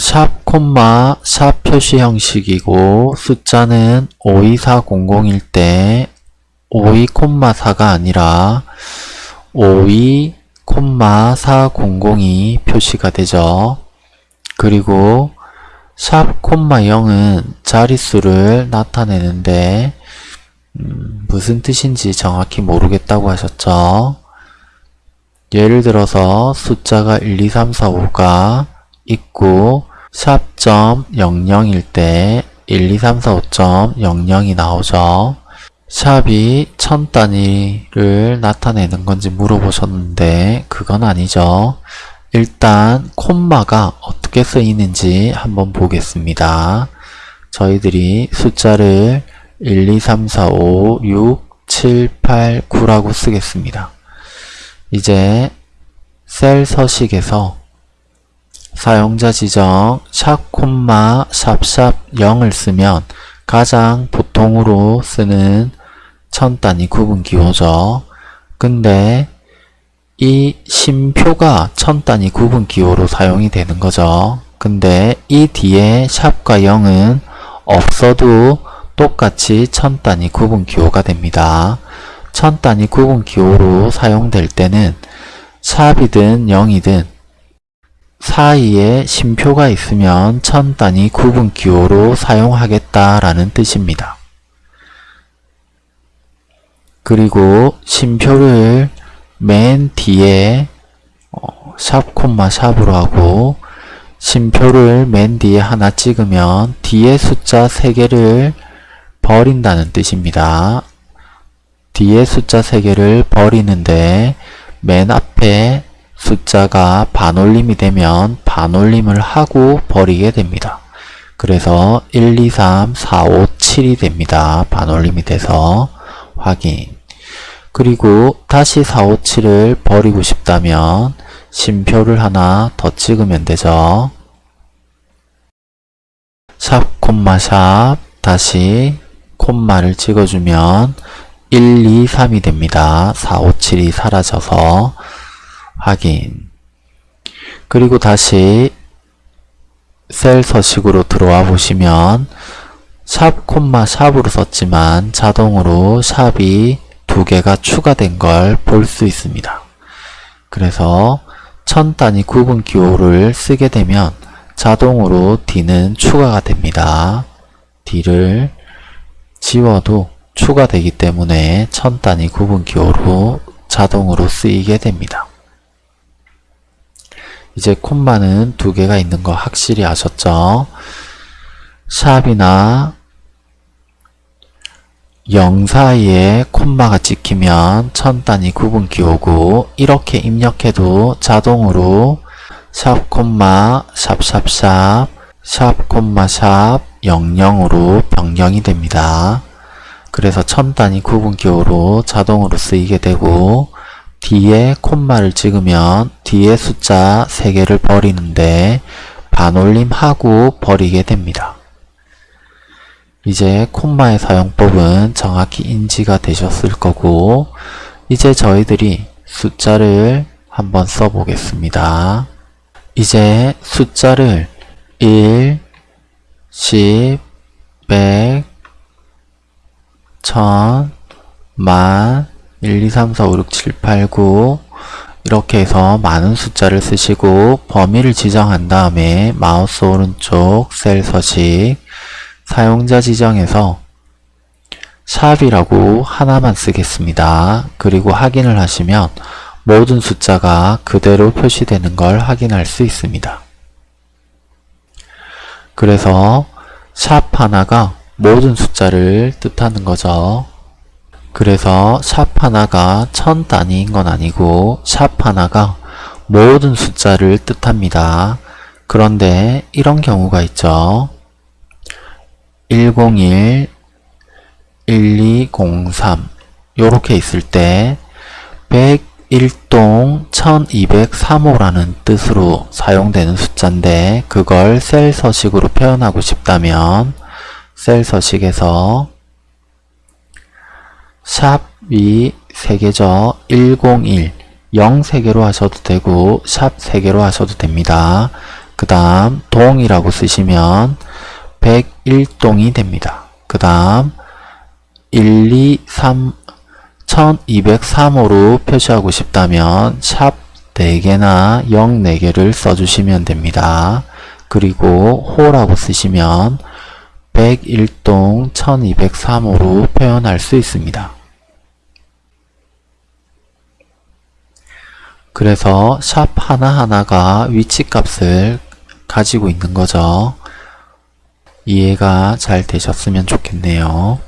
샵 콤마 샵 표시 형식이고 숫자는 52400일 때 52 콤마 4가 아니라 52 콤마 400이 표시가 되죠. 그리고 샵 콤마 0은 자릿수를 나타내는데 음, 무슨 뜻인지 정확히 모르겠다고 하셨죠. 예를 들어서 숫자가 1, 2, 3, 4, 5가 있고 샵점 00일 때 1, 2, 3, 4, 5.00이 나오죠. 샵이 천 단위를 나타내는 건지 물어보셨는데 그건 아니죠. 일단 콤마가 어떻게 쓰이는지 한번 보겠습니다. 저희들이 숫자를 1, 2, 3, 4, 5, 6, 7, 8, 9라고 쓰겠습니다. 이제 셀 서식에서 사용자 지정 샵 콤마 샵샵 0을 쓰면 가장 보통으로 쓰는 천 단위 구분 기호죠. 근데 이 심표가 천 단위 구분 기호로 사용이 되는 거죠. 근데 이 뒤에 샵과 0은 없어도 똑같이 천 단위 구분 기호가 됩니다. 천 단위 구분 기호로 사용될 때는 샵이든 0이든 사이에 심표가 있으면 천 단위 구분 기호로 사용하겠다라는 뜻입니다. 그리고 심표를 맨 뒤에 어, 샵 콤마 샵으로 하고 심표를 맨 뒤에 하나 찍으면 뒤에 숫자 3개를 버린다는 뜻입니다. 뒤에 숫자 3개를 버리는데 맨 앞에 숫자가 반올림이 되면 반올림을 하고 버리게 됩니다. 그래서 1, 2, 3, 4, 5, 7이 됩니다. 반올림이 돼서 확인 그리고 다시 4, 5, 7을 버리고 싶다면 심표를 하나 더 찍으면 되죠. 샵 콤마 샵 다시 콤마를 찍어주면 1, 2, 3이 됩니다. 4, 5, 7이 사라져서 확인 그리고 다시 셀 서식으로 들어와 보시면 샵 콤마 샵으로 썼지만 자동으로 샵이 두 개가 추가된 걸 볼 수 있습니다. 그래서 천 단위 구분 기호를 쓰게 되면 자동으로 D는 추가가 됩니다. D를 지워도 추가되기 때문에 천 단위 구분 기호로 자동으로 쓰이게 됩니다. 이제 콤마는 두 개가 있는 거 확실히 아셨죠? 샵이나 0 사이에 콤마가 찍히면 천 단위 구분 기호고 이렇게 입력해도 자동으로 샵 콤마 샵샵샵 샵 콤마 샵 00으로 변경이 됩니다. 그래서 천 단위 구분 기호로 자동으로 쓰이게 되고 뒤에 콤마를 찍으면 뒤에 숫자 3개를 버리는데 반올림하고 버리게 됩니다. 이제 콤마의 사용법은 정확히 인지가 되셨을 거고 이제 저희들이 숫자를 한번 써보겠습니다. 이제 숫자를 1, 10, 100, 1000, 만, 1, 2, 3, 4, 5, 6, 7, 8, 9 이렇게 해서 많은 숫자를 쓰시고 범위를 지정한 다음에 마우스 오른쪽 셀 서식 사용자 지정에서 샵이라고 하나만 쓰겠습니다. 그리고 확인을 하시면 모든 숫자가 그대로 표시되는 걸 확인할 수 있습니다. 그래서 샵 하나가 모든 숫자를 뜻하는 거죠. 그래서 샵 하나가 천 단위인 건 아니고 샵 하나가 모든 숫자를 뜻합니다. 그런데 이런 경우가 있죠. 101, 1203 이렇게 있을 때 101동 1203호라는 뜻으로 사용되는 숫자인데 그걸 셀 서식으로 표현하고 싶다면 셀 서식에서 샵이 3개죠. 101, 0 3개로 하셔도 되고 샵 3개로 하셔도 됩니다. 그 다음 동이라고 쓰시면 101동이 됩니다. 그 다음 1, 2, 3, 1203호로 표시하고 싶다면 샵 4개나 0 4개를 써주시면 됩니다. 그리고 호라고 쓰시면 101동 1203호로 표현할 수 있습니다. 그래서 샵 하나하나가 위치값을 가지고 있는 거죠. 이해가 잘 되셨으면 좋겠네요.